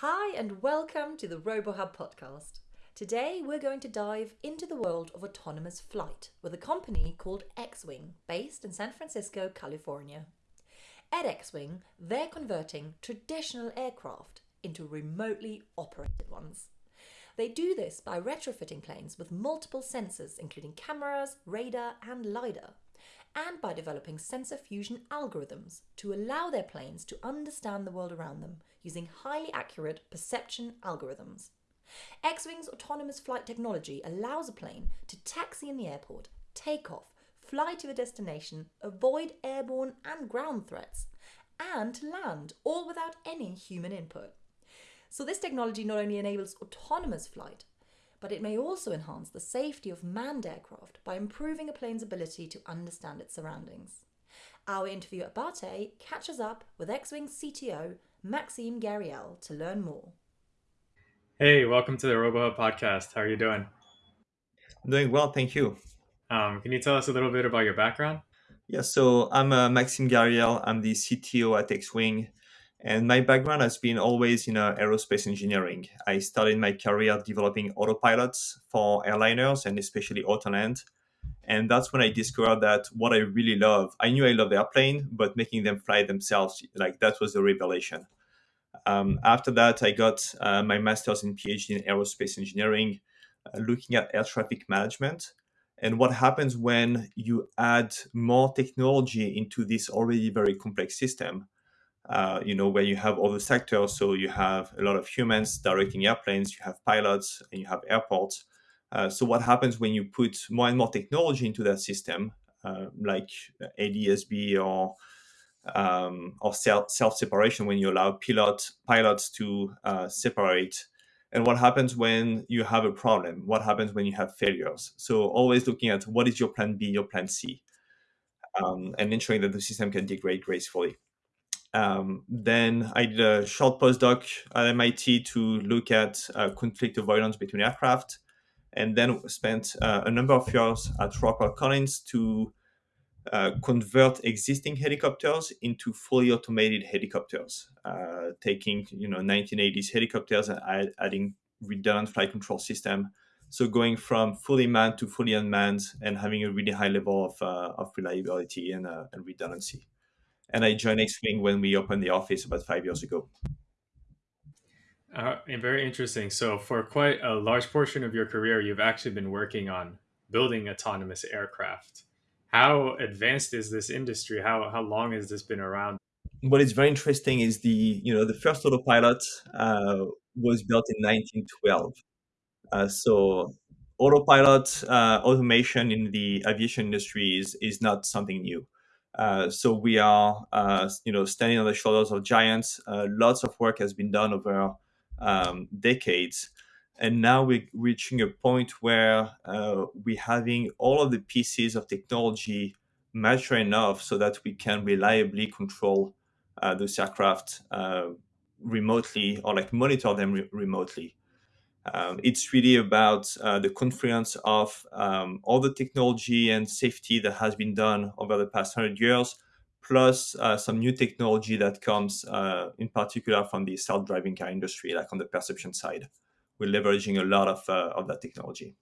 Hi, and welcome to the RoboHub podcast. Today, we're going to dive into the world of autonomous flight with a company called Xwing, based in San Francisco, California. At Xwing, they're converting traditional aircraft into remotely operated ones. They do this by retrofitting planes with multiple sensors, including cameras, radar, and LiDAR, and by developing sensor fusion algorithms to allow their planes to understand the world around them using highly accurate perception algorithms. Xwing's autonomous flight technology allows a plane to taxi in the airport, take off, fly to a destination, avoid airborne and ground threats, and to land, all without any human input. So, this technology not only enables autonomous flight, but it may also enhance the safety of manned aircraft by improving a plane's ability to understand its surroundings. Our interviewer Abate catches up with Xwing's CTO, Maxime Gariel, to learn more. Hey, welcome to the RoboHub podcast. How are you doing? I'm doing well, thank you. Um, can you tell us a little bit about your background? Yeah, so I'm uh, Maxime Gariel. I'm the CTO at Xwing. And my background has been always in uh, aerospace engineering. I started my career developing autopilots for airliners and especially Autoland. And that's when I discovered that what I really love, I knew I love airplane, but making them fly themselves, like that was the revelation. Um, after that, I got uh, my master's and PhD in aerospace engineering, uh, looking at air traffic management and what happens when you add more technology into this already very complex system uh, you know, where you have all the sectors. So you have a lot of humans directing airplanes, you have pilots, and you have airports. Uh, so what happens when you put more and more technology into that system, uh, like ADSB or um, or self separation, when you allow pilot pilots to uh, separate, and what happens when you have a problem? What happens when you have failures? So always looking at what is your plan B, your plan C, um, and ensuring that the system can degrade gracefully. Um, then I did a short postdoc at MIT to look at uh, conflict avoidance between aircraft, and then spent uh, a number of years at Rockwell Collins to uh, convert existing helicopters into fully automated helicopters, uh, taking you know 1980s helicopters and add, adding redundant flight control system. So going from fully manned to fully unmanned and having a really high level of, uh, of reliability and, uh, and redundancy and I joined Xwing when we opened the office about five years ago. Uh, very interesting. So, for quite a large portion of your career, you've actually been working on building autonomous aircraft. How advanced is this industry? How how long has this been around? What is very interesting is the you know the first autopilot uh, was built in 1912. Uh, so autopilot uh, automation in the aviation industry is is not something new. Uh, so we are, uh, you know, standing on the shoulders of giants. Uh, lots of work has been done over um, decades, and now we're reaching a point where uh, we're having all of the pieces of technology mature enough so that we can reliably control uh, those aircraft remotely or like monitor them re- remotely. Um, it's really about uh, the confluence of um, all the technology and safety that has been done over the past 100 years, plus uh, some new technology that comes uh, in particular from the self-driving car industry, like on the perception side. We're leveraging a lot of, uh, of that technology.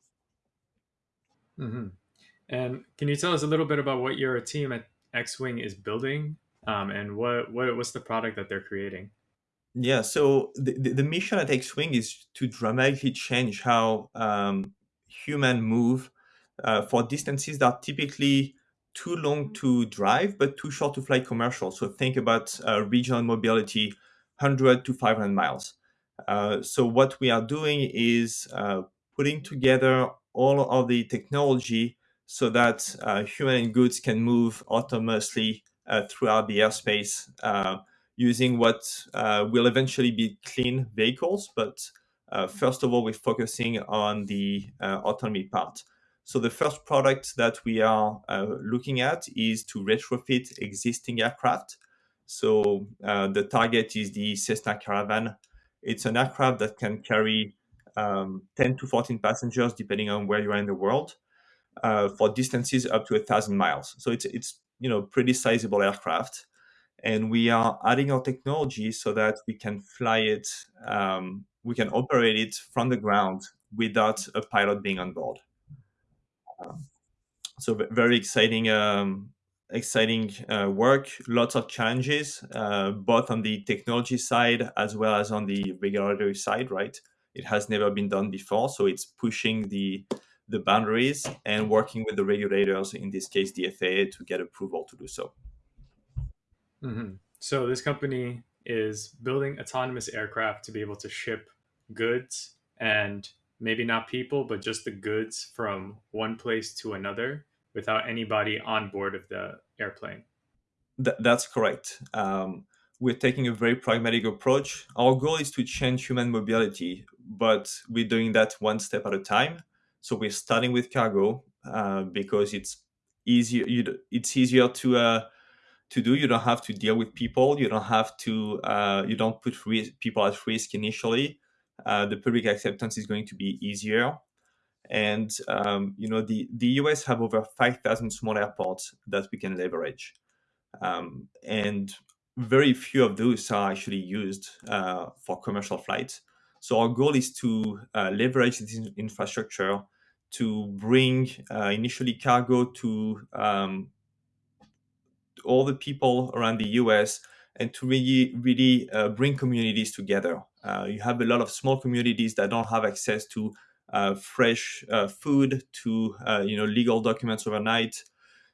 Mm-hmm. And can you tell us a little bit about what your team at Xwing is building um, and what, what what's the product that they're creating? Yeah, so the, the, mission at Xwing is to dramatically change how um, human move uh, for distances that are typically too long to drive but too short to fly commercial. So think about uh, regional mobility, 100 to 500 miles. Uh, so what we are doing is uh, putting together all of the technology so that uh, human goods can move autonomously uh, throughout the airspace using what uh, will eventually be clean vehicles. But uh, first of all, we're focusing on the uh, autonomy part. So the first product that we are uh, looking at is to retrofit existing aircraft. So uh, the target is the Cessna Caravan. It's an aircraft that can carry um, 10 to 14 passengers, depending on where you are in the world, uh, for distances up to a thousand miles. So it's it's you know pretty sizable aircraft and we are adding our technology so that we can fly it, um, we can operate it from the ground without a pilot being on board. Um, so very exciting, um, exciting uh, work. Lots of challenges, uh, both on the technology side as well as on the regulatory side. Right, it has never been done before, so it's pushing the the boundaries and working with the regulators, in this case the FAA, to get approval to do so. Mm-hmm. So this company is building autonomous aircraft to be able to ship goods and maybe not people, but just the goods from one place to another without anybody on board of the airplane. Th- that's correct. Um, we're taking a very pragmatic approach. Our goal is to change human mobility, but we're doing that one step at a time. So we're starting with cargo uh, because it's easier. It's easier to uh, to do. You don't have to deal with people. You don't have to. Uh, you don't put people at risk initially. Uh, the public acceptance is going to be easier. And um, you know the the US have over five thousand small airports that we can leverage, um, and very few of those are actually used uh, for commercial flights. So our goal is to uh, leverage this infrastructure to bring uh, initially cargo to um, all the people around the US and to really, really uh, bring communities together. Uh, you have a lot of small communities that don't have access to uh, fresh uh, food, to uh, you know legal documents overnight.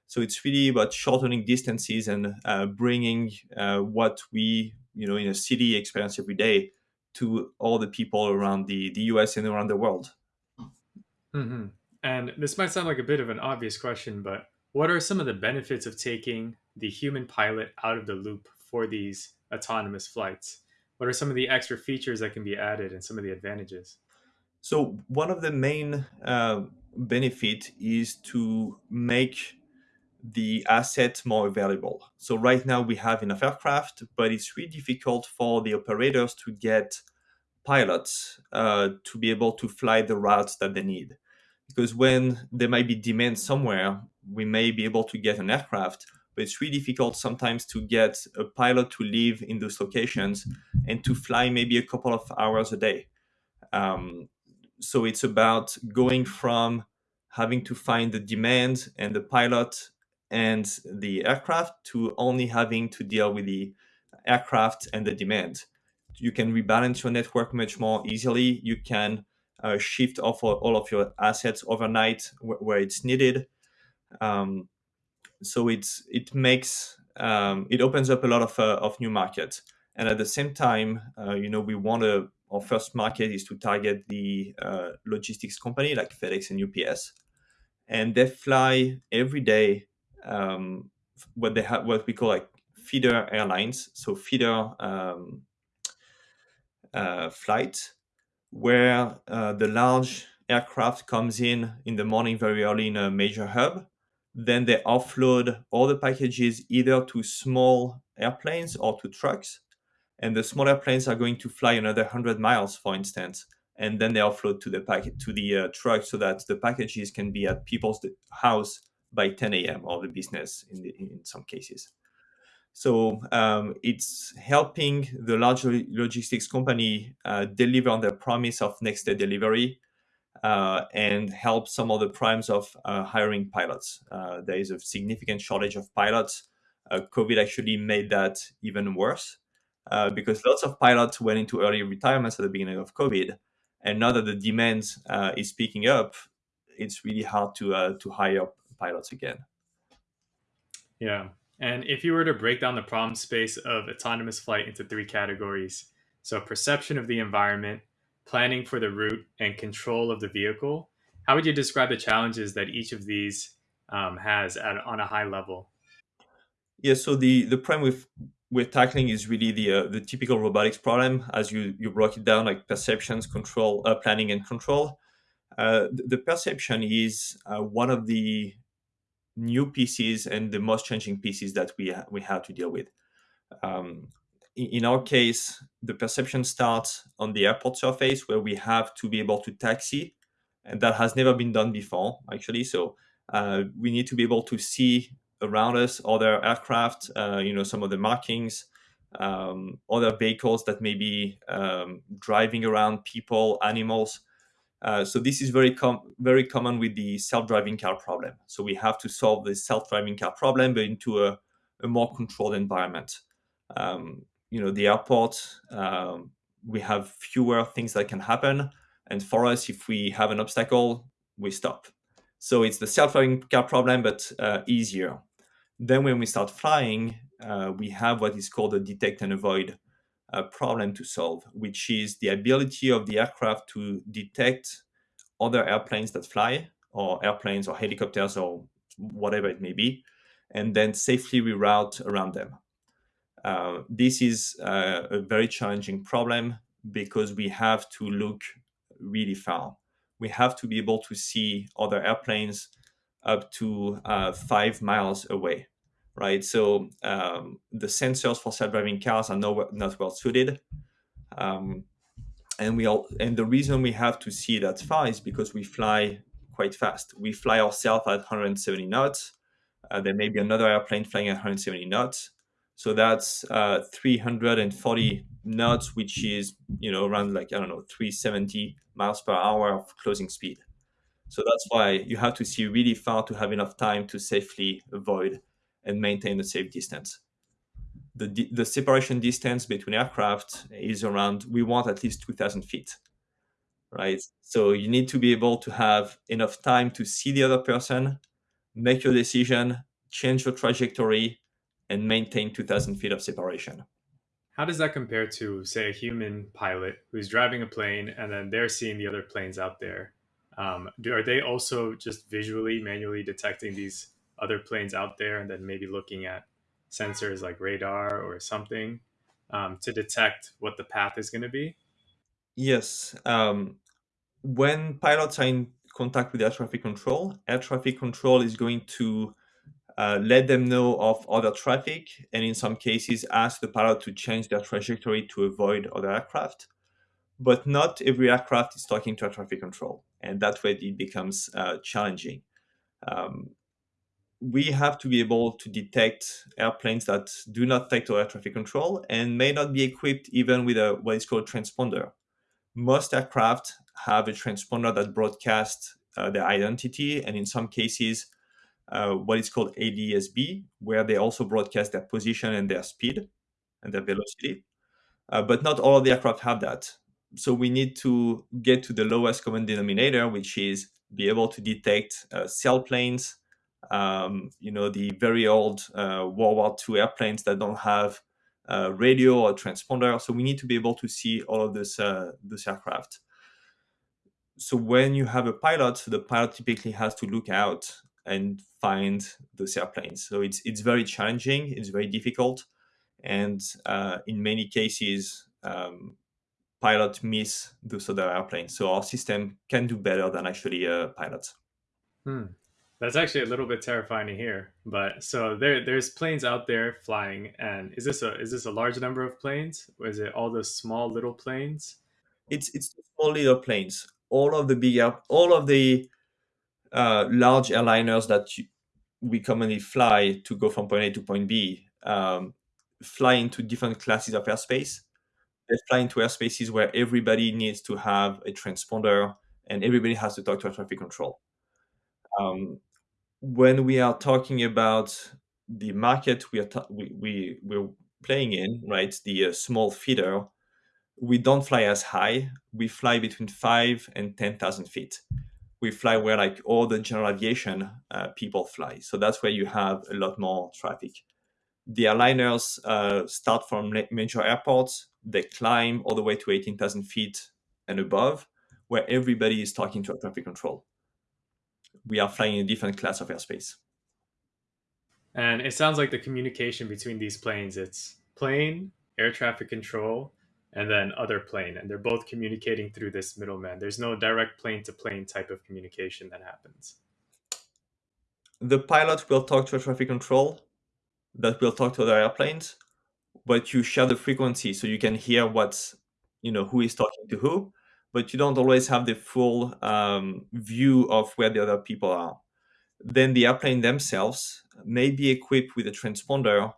So it's really about shortening distances and uh, bringing what we you know in a city experience every day to all the people around the, the US and around the world. Mm-hmm. And this might sound like a bit of an obvious question, but what are some of the benefits of taking the human pilot out of the loop for these autonomous flights? What are some of the extra features that can be added and some of the advantages? So one of the main uh, benefit is to make the asset more available. So right now we have enough aircraft, but it's really difficult for the operators to get pilots uh, to be able to fly the routes that they need. Because when there might be demand somewhere, we may be able to get an aircraft, but it's really difficult sometimes to get a pilot to live in those locations and to fly maybe a couple of hours a day. Um, so it's about going from having to find the demand and the pilot and the aircraft to only having to deal with the aircraft and the demand. You can rebalance your network much more easily. You can uh, shift off all of your assets overnight where it's needed. Um, so it's it makes um, it opens up a lot of uh, of new markets, and at the same time, uh, you know, we want to our first market is to target the uh, logistics company like FedEx and UPS, and they fly every day um, what they have what we call like feeder airlines, so feeder um, uh, flight, where uh, the large aircraft comes in in the morning very early in a major hub. Then they offload all the packages either to small airplanes or to trucks and the smaller planes are going to fly another 100 miles for instance and then they offload to the packet to the uh, truck so that the packages can be at people's house by 10 a.m. or the business in, the, in some cases. So um, it's helping the large logistics company uh, deliver on their promise of next day delivery uh, and help some of the primes of uh, hiring pilots. Uh, there is a significant shortage of pilots. Uh, COVID actually made that even worse uh, because lots of pilots went into early retirements at the beginning of COVID, and now that the demand uh, is picking up, it's really hard to to hire pilots again. Yeah, and if you were to break down the problem space of autonomous flight into three categories, so perception of the environment, planning for the route, and control of the vehicle, how would you describe the challenges that each of these um, has at, on a high level? Yeah, so the the problem we're tackling is really the uh, the typical robotics problem as you you broke it down like perceptions control uh, planning and control uh, the perception is uh, one of the new pieces and the most changing pieces that we ha- we have to deal with um, in, our case the perception starts on the airport surface where we have to be able to taxi and that has never been done before actually so uh, we need to be able to see around us, other aircraft, uh, you know, some of the markings, um, other vehicles that may be um, driving around people, animals. Uh, so this is very com- very common with the self-driving car problem. So we have to solve the self-driving car problem, but into a, a more controlled environment. Um, you know, the airport, um, we have fewer things that can happen, and for us, if we have an obstacle, we stop. So it's the self-driving car problem, but uh, easier. Then when we start flying, uh, we have what is called a detect and avoid uh, problem to solve, which is the ability of the aircraft to detect other airplanes that fly, or airplanes or helicopters or whatever it may be, and then safely reroute around them. Uh, this is uh, a very challenging problem because we have to look really far. We have to be able to see other airplanes up to uh, five miles away, right? So um, the sensors for self-driving cars are not, not well suited. Um, and we all, and the reason we have to see that far is because we fly quite fast. We fly ourselves at 170 knots. Uh, there may be another airplane flying at 170 knots. So that's uh, 340 knots, which is you know around like I don't know 370 miles per hour of closing speed. So that's why you have to see really far to have enough time to safely avoid and maintain a safe distance. The, the separation distance between aircraft is around, we want at least 2,000 feet, right? So you need to be able to have enough time to see the other person, make your decision, change your trajectory, and maintain 2,000 feet of separation. How does that compare to, say, a human pilot who's driving a plane and then they're seeing the other planes out there? Um, do, are they also just visually, manually detecting these other planes out there and then maybe looking at sensors like radar or something um, to detect what the path is going to be? Yes. Um, when pilots are in contact with air traffic control, air traffic control is going to uh, let them know of other traffic, and in some cases, ask the pilot to change their trajectory to avoid other aircraft. But not every aircraft is talking to air traffic control, and that way it becomes uh, challenging. Um, we have to be able to detect airplanes that do not take to air traffic control and may not be equipped even with a what is called transponder. Most aircraft have a transponder that broadcasts uh, their identity, and in some cases, uh, what is called ADSB, where they also broadcast their position and their speed and their velocity. Uh, but not all of the aircraft have that. So we need to get to the lowest common denominator, which is be able to detect uh, sailplanes, um, you know, the very old uh, World War II airplanes that don't have uh, radio or transponder. So we need to be able to see all of this, uh, this aircraft. So when you have a pilot, so the pilot typically has to look out and find those airplanes. So it's it's very challenging. It's very difficult, and uh, in many cases, um, pilots miss those other airplanes. So our system can do better than actually uh, pilots. Hmm. That's actually a little bit terrifying to hear. But so there, there's planes out there flying, and is this a is this a large number of planes, or is it all those small little planes? It's it's small little planes. All of the big all of the uh, large airliners that we commonly fly to go from point A to point B um, fly into different classes of airspace. They fly into airspaces where everybody needs to have a transponder and everybody has to talk to a traffic control. Um, when we are talking about the market we are we, we we're playing in, right, the uh, small feeder, we don't fly as high. We fly between five and ten thousand feet we fly where like all the general aviation uh, people fly. So that's where you have a lot more traffic. The airliners uh, start from major airports. They climb all the way to 18,000 feet and above, where everybody is talking to a traffic control. We are flying in a different class of airspace. And it sounds like the communication between these planes, it's plane, air traffic control, and then other plane and they're both communicating through this middleman. There's no direct plane to plane type of communication that happens. The pilot will talk to a traffic control that will talk to other airplanes but you share the frequency so you can hear what's you know who is talking to who but you don't always have the full um, view of where the other people are. Then the airplane themselves may be equipped with a transponder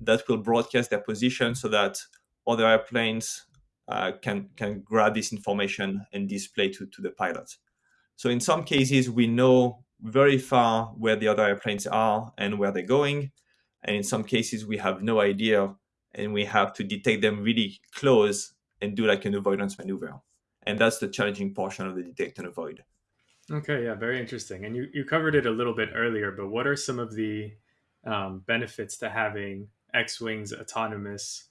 that will broadcast their position so that other airplanes uh, can can grab this information and display to, to the pilot. So in some cases, we know very far where the other airplanes are and where they're going. And in some cases, we have no idea and we have to detect them really close and do like an avoidance maneuver. And that's the challenging portion of the detect and avoid. Okay, yeah, very interesting. And you, you covered it a little bit earlier, but what are some of the um, benefits to having Xwing's autonomous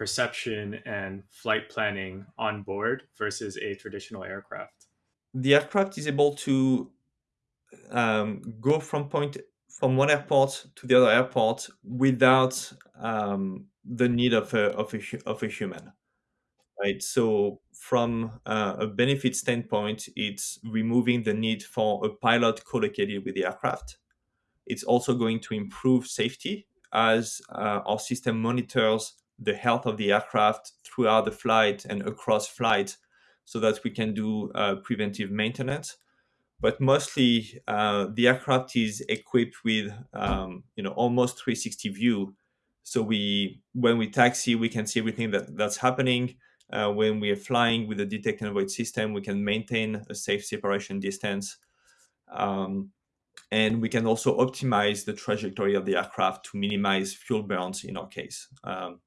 perception and flight planning on board versus a traditional aircraft? The aircraft is able to um, go from point from one airport to the other airport without um, the need of a, of a of a human right so from uh, a benefit standpoint it's removing the need for a pilot co-located with the aircraft it's also going to improve safety as uh, our system monitors the health of the aircraft throughout the flight and across flight so that we can do uh, preventive maintenance. But mostly uh, the aircraft is equipped with um, you know almost 360 view. So we when we taxi we can see everything that that's happening. Uh, when we are flying with the detect and avoid system we can maintain a safe separation distance. Um, and we can also optimize the trajectory of the aircraft to minimize fuel burns in our case. Um,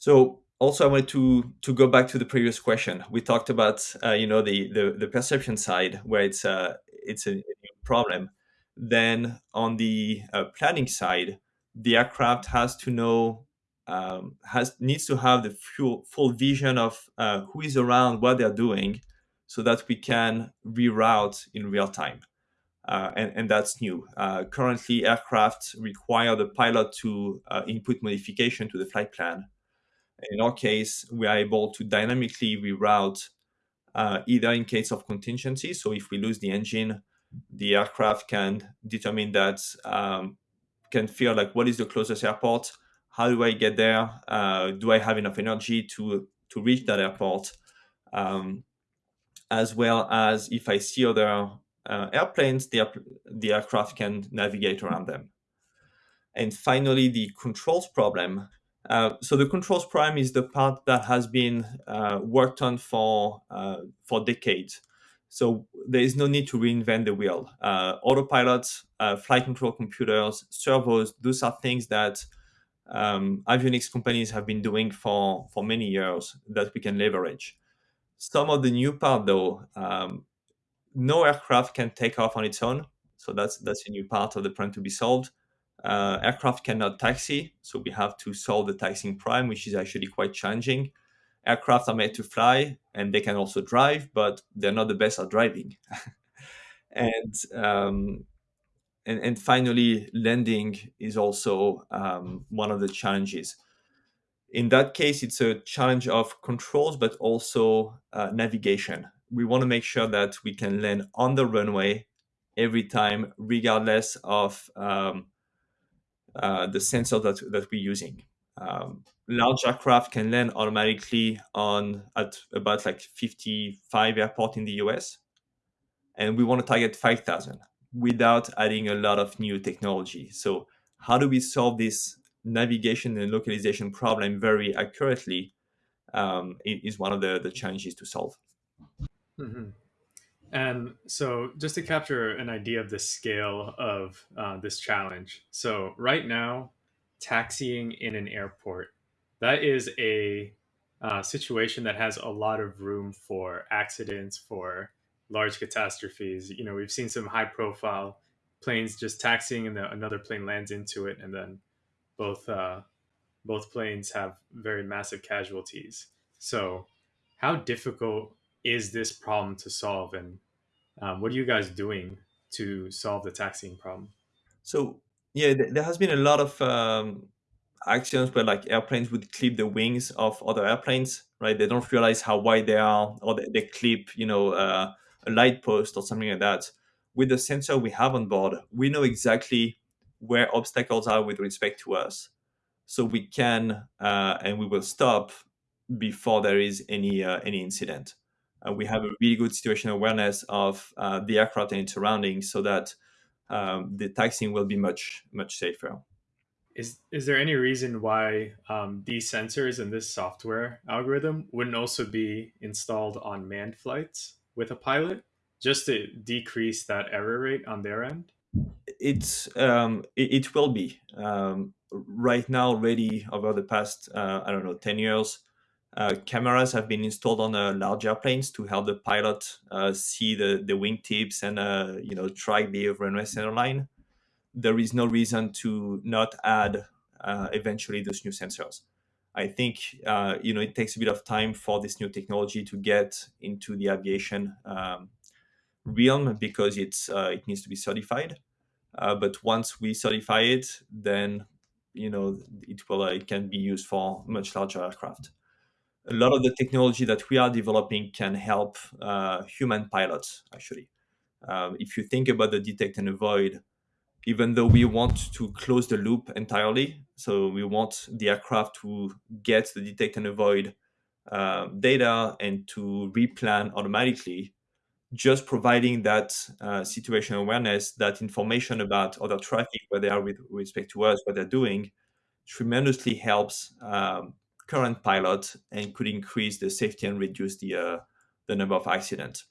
so also I wanted to to go back to the previous question. We talked about uh, you know the, the the perception side where it's a uh, it's a problem. Then on the uh, planning side, the aircraft has to know um, has needs to have the full full vision of uh, who is around, what they're doing, so that we can reroute in real time. Uh, and, and that's new. Uh, currently, aircraft require the pilot to input modification to the flight plan in our case, we are able to dynamically reroute uh, either in case of contingency. So if we lose the engine, the aircraft can determine that, um, can feel like what is the closest airport? How do I get there? Uh, do I have enough energy to, to reach that airport? Um, as well as if I see other uh, airplanes, the, the aircraft can navigate around them. And finally, the controls problem uh, so the controls prime is the part that has been uh, worked on for uh, for decades. So there is no need to reinvent the wheel. Uh, autopilots, flight control computers, servos, those are things that um, avionics companies have been doing for, for many years that we can leverage. Some of the new part though, um, no aircraft can take off on its own. So that's that's a new part of the problem to be solved. Uh, aircraft cannot taxi, so we have to solve the taxiing prime, which is actually quite challenging. Aircraft are made to fly, and they can also drive, but they're not the best at driving. and, um, and and finally, landing is also um, one of the challenges. In that case, it's a challenge of controls, but also uh, navigation. We want to make sure that we can land on the runway every time, regardless of um, uh, the sensor that, that we're using. Um, large aircraft can land automatically on at about like 55 airport in the US. And we want to target 5,000 without adding a lot of new technology. So how do we solve this navigation and localization problem very accurately um, is one of the, the challenges to solve. Mm-hmm. And so, just to capture an idea of the scale of uh, this challenge, so right now, taxiing in an airport, that is a uh, situation that has a lot of room for accidents, for large catastrophes. You know, we've seen some high profile planes just taxiing and the, another plane lands into it, and then both uh, both planes have very massive casualties. So, how difficult is this problem to solve? And um, what are you guys doing to solve the taxiing problem? So yeah there has been a lot of um, accidents where like airplanes would clip the wings of other airplanes right? They don't realize how wide they are or they, they clip you know uh, a light post or something like that. With the sensor we have on board we know exactly where obstacles are with respect to us. So we can uh, and we will stop before there is any uh, any incident uh, we have a really good situational awareness of uh, the aircraft and its surroundings, so that um, the taxiing will be much much safer. Is is there any reason why um, these sensors and this software algorithm wouldn't also be installed on manned flights with a pilot, just to decrease that error rate on their end? It's um, it, it, will be um, right now already over the past uh, I don't know ten years. Uh, cameras have been installed on uh, large airplanes to help the pilot uh, see the, the wingtips and uh, you know track the runway center line there is no reason to not add uh, eventually those new sensors. I think you know it takes a bit of time for this new technology to get into the aviation um, realm because it's it needs to be certified. But once we certify it, then you know it will it can be used for much larger aircraft. A lot of the technology that we are developing can help uh, human pilots actually. Um, if you think about the detect and avoid even though we want to close the loop entirely. So we want the aircraft to get the detect and avoid uh, data and to replan automatically. Just providing that uh, situational awareness, that information about other traffic, where they are with respect to us, what they're doing, tremendously helps um, current pilot and could increase the safety and reduce the uh, the number of accidents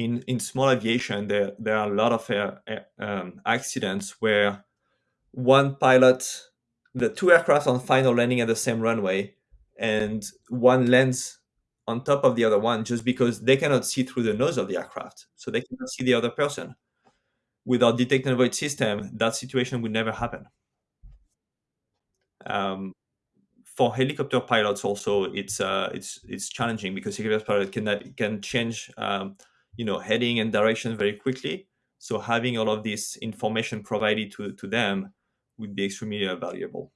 in in small aviation, there there are a lot of uh, um, accidents where one pilot, the two aircraft on final landing at the same runway, and one lands on top of the other one just because they cannot see through the nose of the aircraft, so they cannot see the other person. Without detect and avoid system, that situation would never happen. Um, for helicopter pilots, also, it's uh, it's it's challenging because helicopter pilot can can change um, you know heading and direction very quickly. So having all of this information provided to, to them would be extremely uh, valuable.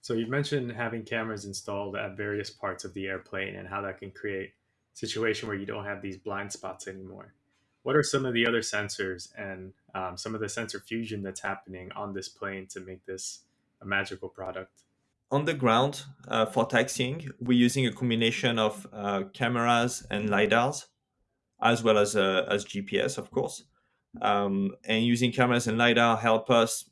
So you mentioned having cameras installed at various parts of the airplane and how that can create a situation where you don't have these blind spots anymore. What are some of the other sensors and um, some of the sensor fusion that's happening on this plane to make this a magical product on the ground uh, for taxiing we're using a combination of uh, cameras and lidars as well as uh, as GPS, of course. Um, and using cameras and lidar help us.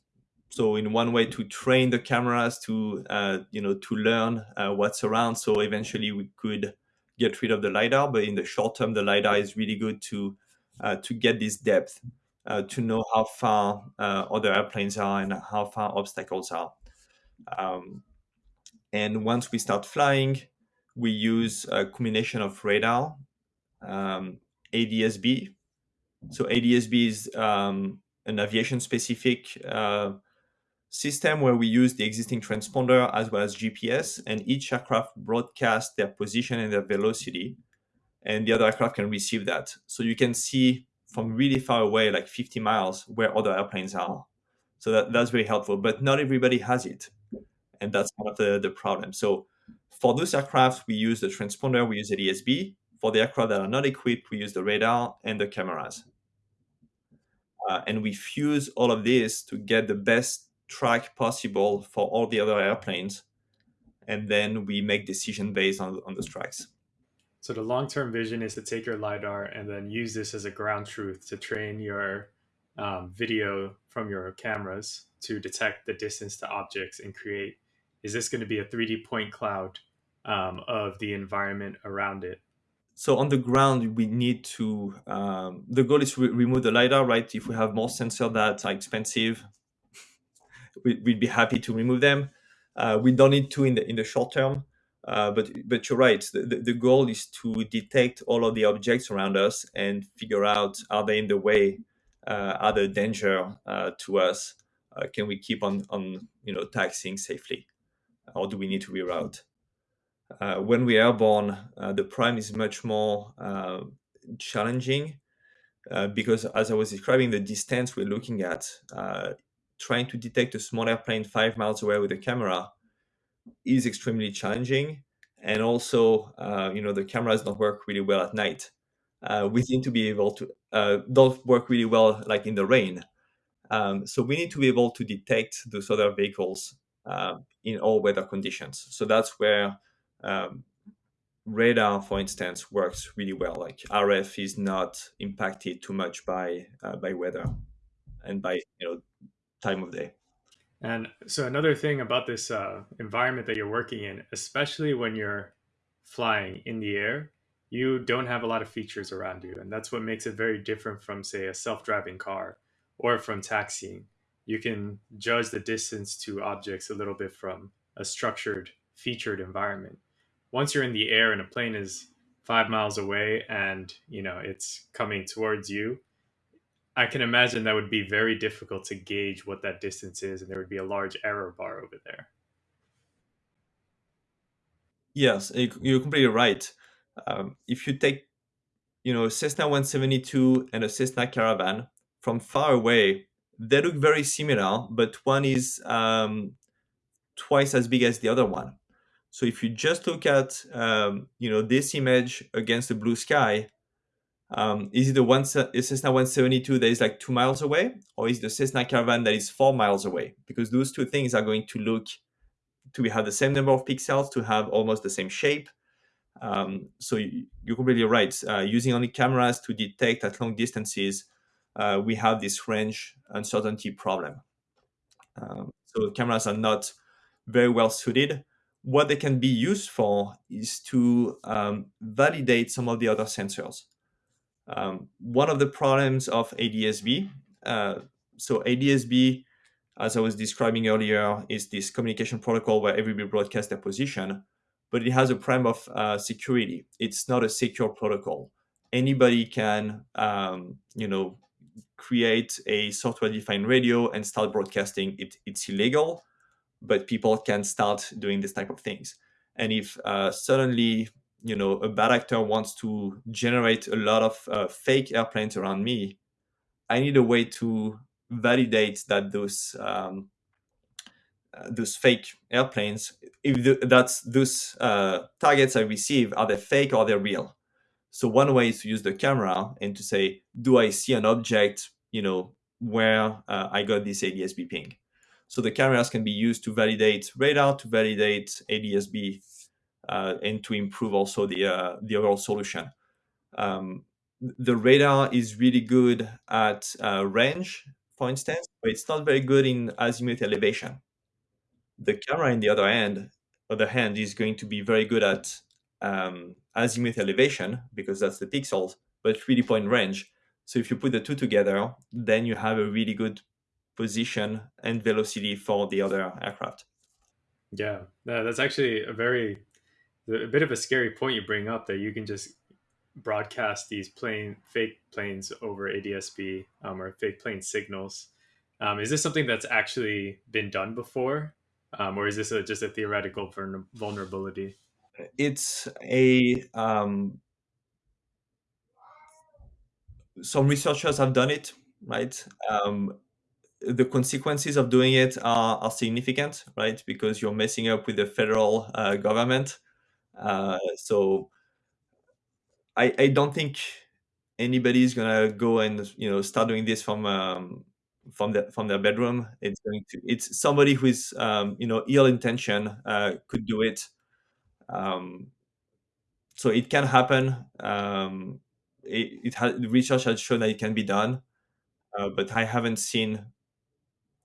So in one way to train the cameras to uh, you know to learn uh, what's around. So eventually we could get rid of the lidar, but in the short term, the lidar is really good to uh, to get this depth, to know how far other airplanes are and how far obstacles are. Um, and once we start flying, we use a combination of radar um, ADSB. So ADSB is um, an aviation specific uh, system where we use the existing transponder as well as GPS, and each aircraft broadcasts their position and their velocity, and the other aircraft can receive that. So you can see from really far away, like 50 miles, where other airplanes are. So that, that's very helpful, but not everybody has it. And that's one of the, the problems. So for those aircraft, we use the transponder, we use ADSB. For the aircraft that are not equipped, we use the radar and the cameras. Uh, and we fuse all of this to get the best track possible for all the other airplanes. And then we make decision based on, on those tracks. So the long-term vision is to take your LiDAR and then use this as a ground truth to train your um, video from your cameras to detect the distance to objects and create, is this going to be a 3D point cloud um, of the environment around it? so on the ground we need to um, the goal is to re- remove the lidar right? If we have more sensors that are expensive we, would be happy to remove them. Uh, we don't need to in the in the short term uh, but but you're right. The, the, goal is to detect all of the objects around us and figure out are they in the way uh, are they danger uh, to us? Uh, can we keep on on you know taxiing safely or do we need to reroute uh, when we are born, uh, the prime is much more uh, challenging uh, because, as I was describing, the distance we're looking at, uh, trying to detect a small airplane five miles away with a camera is extremely challenging. And also, uh, you know, the cameras don't work really well at night. we need to be able to don't work really well like in the rain. Um, so we need to be able to detect those other vehicles in all weather conditions. So that's where um, radar, for instance, works really well. Like RF is not impacted too much by uh, by weather and by you know time of day. And so another thing about this uh, environment that you're working in, especially when you're flying in the air, you don't have a lot of features around you, and that's what makes it very different from, say, a self-driving car or from taxiing. You can judge the distance to objects a little bit from a structured, featured environment. Once you're in the air and a plane is five miles away and you know it's coming towards you, I can imagine that would be very difficult to gauge what that distance is, and there would be a large error bar over there. Yes, you're completely right. Um, if you take, you know, a Cessna 172 and a Cessna Caravan from far away, they look very similar, but one is um, twice as big as the other one. So if you just look at, um, you know, this image against the blue sky, um, is it the one is Cessna 172 that is like two miles away, or is the Cessna Caravan that is four miles away? Because those two things are going to look to have the same number of pixels, to have almost the same shape. Um, so you, are completely right. Uh, using only cameras to detect at long distances, uh, we have this range uncertainty problem. Um, so cameras are not very well suited. What they can be used for is to um, validate some of the other sensors. Um, one of the problems of ADSB, uh, so ADSB, as I was describing earlier, is this communication protocol where everybody broadcasts their position, but it has a problem of uh, security. It's not a secure protocol. Anybody can, um, you know, create a software-defined radio and start broadcasting. It, it's illegal, but people can start doing this type of things. And if uh, suddenly you know a bad actor wants to generate a lot of uh, fake airplanes around me i need a way to validate that those um, uh, those fake airplanes if the, that's those uh, targets i receive are they fake or they're real so one way is to use the camera and to say do i see an object you know where uh, i got this adsb ping so the cameras can be used to validate radar to validate adsb uh, and to improve also the uh, the overall solution. Um, the radar is really good at uh, range, for instance, but it's not very good in azimuth elevation. The camera, in the other hand, other hand, is going to be very good at um, azimuth elevation because that's the pixels, but 3D point range. So if you put the two together, then you have a really good position and velocity for the other aircraft. Yeah, that's actually a very a bit of a scary point you bring up that you can just broadcast these plane fake planes over ADSB um, or fake plane signals. Um, is this something that's actually been done before, um, or is this a, just a theoretical vulnerability? It's a um, some researchers have done it, right? Um, the consequences of doing it are, are significant, right? Because you're messing up with the federal uh, government. Uh, so I, I don't think anybody's gonna go and you know start doing this from um, from the from their bedroom. It's going to it's somebody who is um, you know ill intention uh, could do it. Um, so it can happen. Um, it, it has research has shown that it can be done, uh, but I haven't seen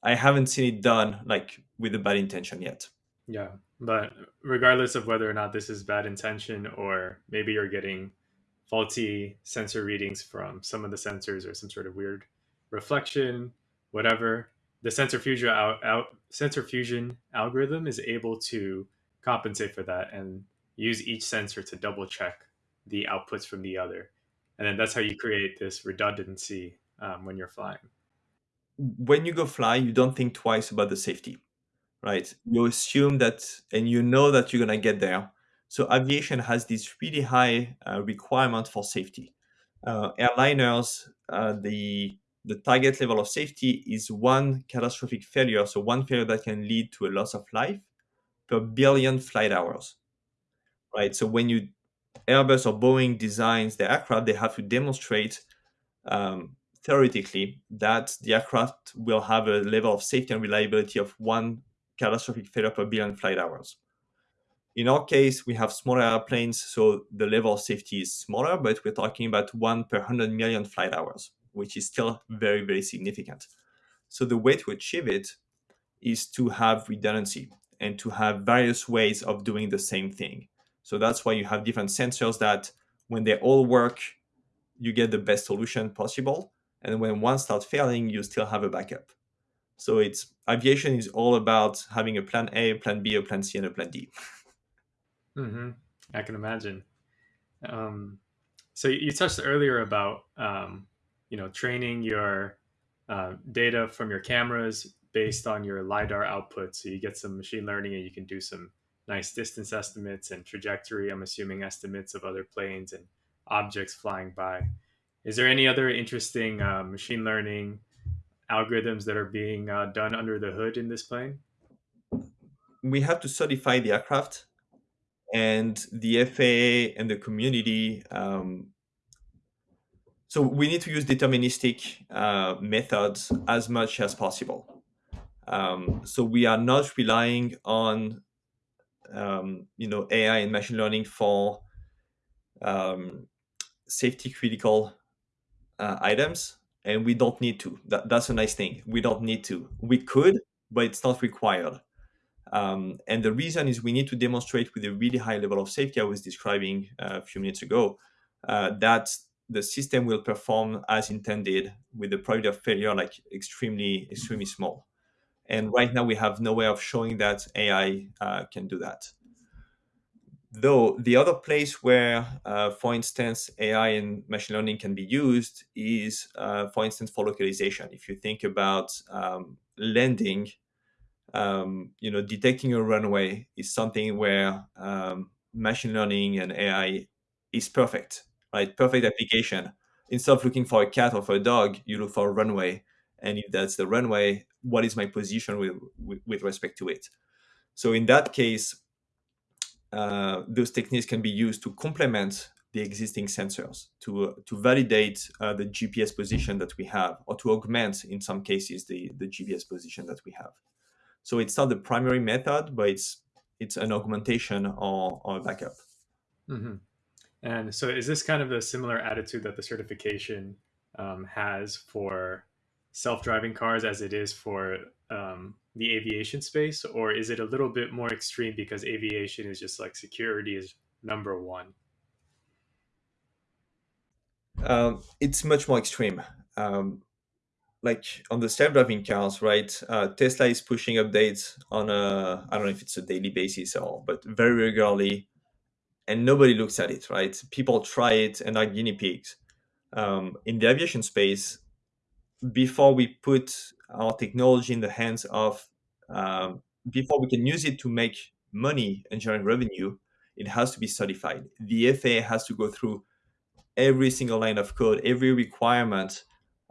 I haven't seen it done like with a bad intention yet. Yeah, but regardless of whether or not this is bad intention or maybe you're getting faulty sensor readings from some of the sensors or some sort of weird reflection, whatever, the sensor fusion out sensor fusion algorithm is able to compensate for that and use each sensor to double check the outputs from the other. And then that's how you create this redundancy um, when you're flying. When you go fly, you don't think twice about the safety right? You assume that, and you know that you're gonna get there. So aviation has this really high uh, requirement for safety. Uh, airliners, uh, the the target level of safety is one catastrophic failure, so one failure that can lead to a loss of life per billion flight hours, right? So when you Airbus or Boeing designs the aircraft, they have to demonstrate um, theoretically that the aircraft will have a level of safety and reliability of one catastrophic failure per billion flight hours. in our case, we have smaller airplanes, so the level of safety is smaller, but we're talking about one per 100 million flight hours, which is still very, very significant. So the way to achieve it is to have redundancy and to have various ways of doing the same thing. So that's why you have different sensors that when they all work, you get the best solution possible. And when one starts failing, you still have a backup. So it's aviation is all about having a plan A, a plan B, a plan C, and a plan D. Mm-hmm. I can imagine. Um, so you touched earlier about um, you know training your uh, data from your cameras based on your lidar output, so you get some machine learning and you can do some nice distance estimates and trajectory. I'm assuming estimates of other planes and objects flying by. Is there any other interesting uh, machine learning algorithms that are being uh, done under the hood in this plane? We have to certify the aircraft and the FAA and the community. Um, so we need to use deterministic uh, methods as much as possible. Um, so we are not relying on, um, you know, AI and machine learning for um, safety critical uh, items, and we don't need to. That, that's a nice thing. We don't need to. We could, but it's not required. Um, and the reason is we need to demonstrate with a really high level of safety I was describing uh, a few minutes ago uh, that the system will perform as intended with the probability of failure like extremely, extremely small. And right now we have no way of showing that AI uh, can do that. Though the other place where, uh, for instance, AI and machine learning can be used is, uh, for instance, for localization. If you think about um, landing um, you know, detecting a runway is something where um, machine learning and AI is perfect, right? Perfect application. Instead of looking for a cat or for a dog, you look for a runway. And if that's the runway, what is my position with, with, with respect to it? So in that case, uh, those techniques can be used to complement the existing sensors to uh, to validate uh, the GPS position that we have, or to augment, in some cases, the the GPS position that we have. So it's not the primary method, but it's it's an augmentation or, or a backup. Mm-hmm. And so, is this kind of a similar attitude that the certification um, has for self-driving cars as it is for um, the aviation space, or is it a little bit more extreme because aviation is just like security is number one? Um, it's much more extreme. Um, like on the self-driving cars, right? Uh, Tesla is pushing updates on a I don't know if it's a daily basis or but very regularly, and nobody looks at it, right? People try it and are guinea pigs. Um, in the aviation space, before we put our technology in the hands of, um, before we can use it to make money and generate revenue, it has to be certified. The FAA has to go through every single line of code, every requirement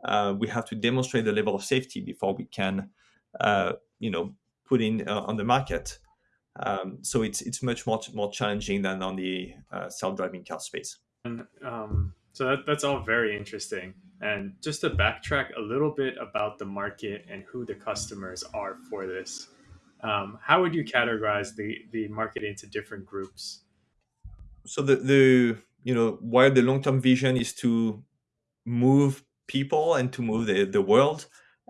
uh, we have to demonstrate the level of safety before we can, uh, you know, put in uh, on the market. Um, so it's it's much more more challenging than on the uh, self-driving car space. And um, so that, that's all very interesting. And just to backtrack a little bit about the market and who the customers are for this, um, how would you categorize the the market into different groups? So the the you know while the long term vision is to move people and to move the, the world.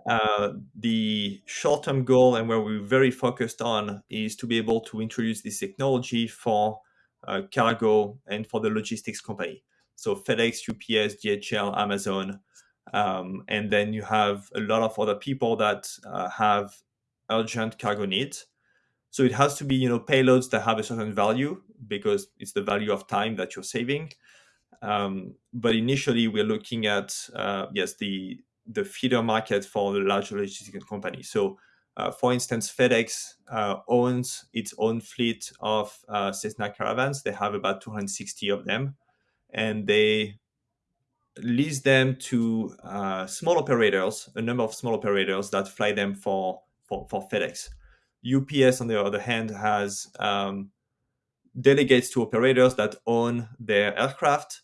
Uh, the short-term goal and where we're very focused on is to be able to introduce this technology for uh, cargo and for the logistics company. So FedEx, UPS, DHL, Amazon, um, and then you have a lot of other people that uh, have urgent cargo needs. So it has to be, you know, payloads that have a certain value because it's the value of time that you're saving. Um, but initially, we're looking at uh, yes the the feeder market for the large logistics company. So, uh, for instance, FedEx uh, owns its own fleet of uh, Cessna Caravans. They have about 260 of them, and they lease them to uh, small operators, a number of small operators that fly them for for, for FedEx. UPS, on the other hand, has um, delegates to operators that own their aircraft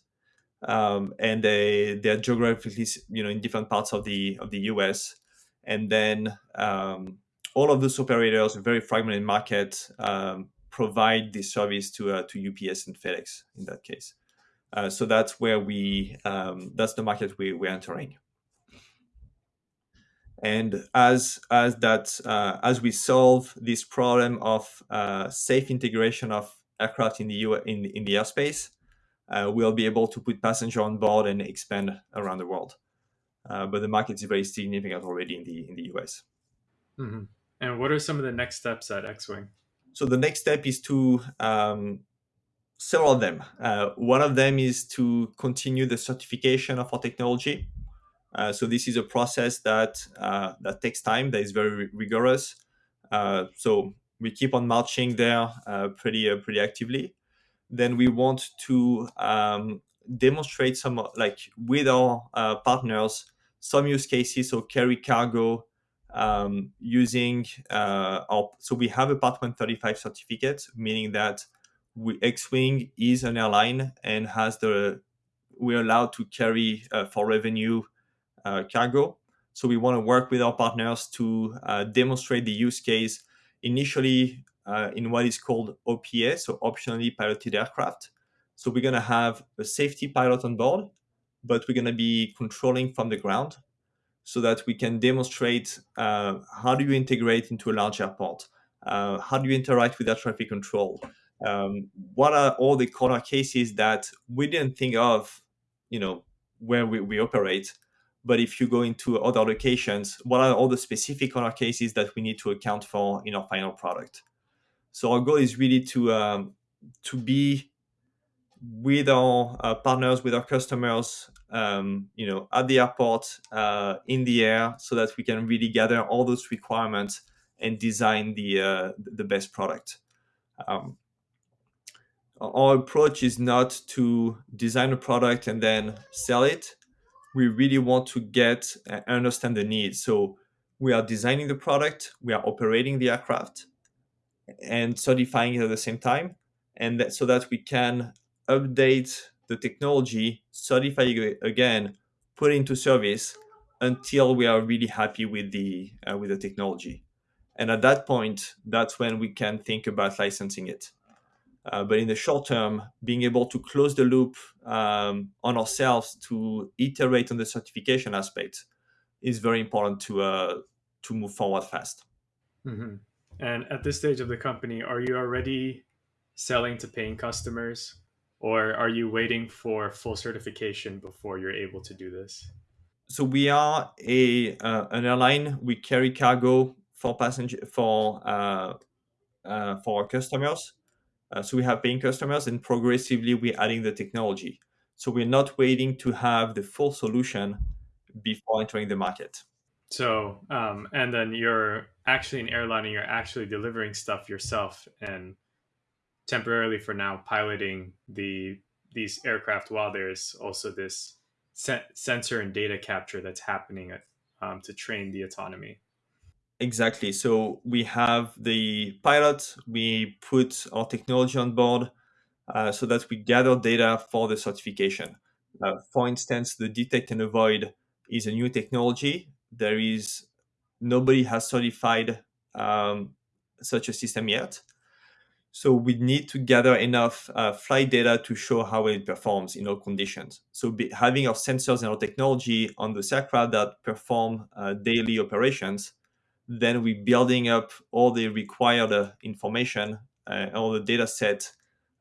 um, and they they're geographically you know in different parts of the of the US, and then um, all of those operators, a very fragmented market, um, provide this service to uh, to UPS and FedEx in that case. Uh, so that's where we um, that's the market we, we're entering. And as as that uh, as we solve this problem of uh, safe integration of aircraft in the U in in the airspace, uh, we'll be able to put passenger on board and expand around the world. Uh, but the market is very significant already in the in the US. Mm-hmm. And what are some of the next steps at Xwing? So the next step is to um, several of them. Uh, one of them is to continue the certification of our technology. Uh, so this is a process that uh, that takes time. That is very rigorous. Uh, so we keep on marching there uh, pretty uh, pretty actively. Then we want to um, demonstrate some like with our partners some use cases. So carry cargo um, using our. So we have a Part 135 certificate, meaning that we, Xwing is an airline and has the we're allowed to carry uh, for revenue uh, cargo. So we want to work with our partners to uh, demonstrate the use case initially uh, in what is called OPA, so optionally piloted aircraft. So we're going to have a safety pilot on board, but we're going to be controlling from the ground so that we can demonstrate uh, how do you integrate into a large airport, uh, how do you interact with air traffic control, um, what are all the corner cases that we didn't think of, you know, where we, we operate. But if you go into other locations, what are all the specific corner cases that we need to account for in our final product? So our goal is really to um, to be with our uh, partners, with our customers, um, you know, at the airport, uh, in the air, so that we can really gather all those requirements and design the uh, the best product. Um, our approach is not to design a product and then sell it. We really want to get and understand the needs. So we are designing the product, we are operating the aircraft, and certifying it at the same time, and that, so that we can update the technology, certify it again, put it into service until we are really happy with the uh, with the technology. And at that point, that's when we can think about licensing it. Uh, but in the short term, being able to close the loop um, on ourselves to iterate on the certification aspect is very important to uh, to move forward fast. Mm-hmm. And at this stage of the company, are you already selling to paying customers, or are you waiting for full certification before you're able to do this? So we are a uh, an airline. We carry cargo for passenger for uh, uh, for our customers uh, so we have paying customers and progressively we're adding the technology. So we're not waiting to have the full solution before entering the market. So, um, and then you're actually an airline and you're actually delivering stuff yourself and temporarily for now piloting the these aircraft while there's also this se- sensor and data capture that's happening um, to train the autonomy. Exactly. So we have the pilot, we put our technology on board uh, so that we gather data for the certification. Uh, for instance, the detect and avoid is a new technology. There is nobody has certified um, such a system yet. So we need to gather enough uh, flight data to show how it performs in all conditions. So be, having our sensors and our technology on the aircraft that perform uh, daily operations then we're building up all the required uh, information, uh, all the data set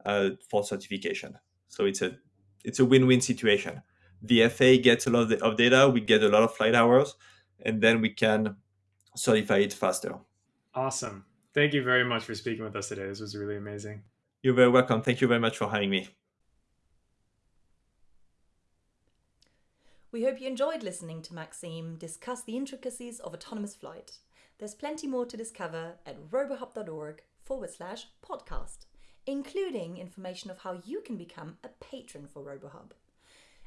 uh, for certification. So it's a it's a win-win situation. The FAA gets a lot of, the, of data, we get a lot of flight hours, and then we can certify it faster. Awesome. Thank you very much for speaking with us today. This was really amazing. You're very welcome. Thank you very much for having me. We hope you enjoyed listening to Maxime discuss the intricacies of autonomous flight. There's plenty more to discover at robohub.org forward slash podcast, including information of how you can become a patron for RoboHub.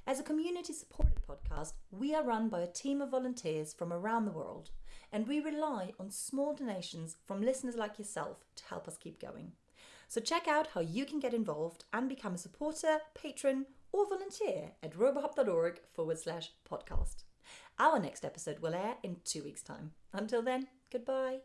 As a community supported podcast, we are run by a team of volunteers from around the world, and we rely on small donations from listeners like yourself to help us keep going. So check out how you can get involved and become a supporter, patron, or volunteer at robohub.org forward slash podcast. Our next episode will air in two weeks' time. Until then, goodbye.